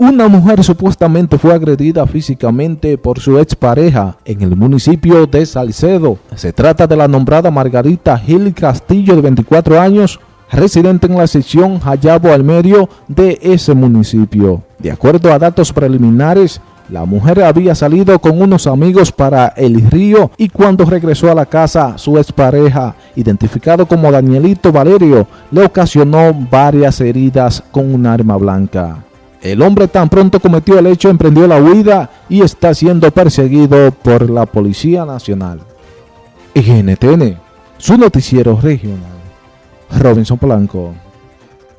Una mujer supuestamente fue agredida físicamente por su expareja en el municipio de Salcedo. Se trata de la nombrada Margarita Gil Castillo, de 24 años, residente en la sección Hayabo al medio de ese municipio. De acuerdo a datos preliminares, la mujer había salido con unos amigos para el río y cuando regresó a la casa, su expareja, identificado como Danielito Valerio, le ocasionó varias heridas con un arma blanca. El hombre tan pronto cometió el hecho emprendió la huida y está siendo perseguido por la Policía Nacional. NTN, su noticiero regional. Robinson Polanco.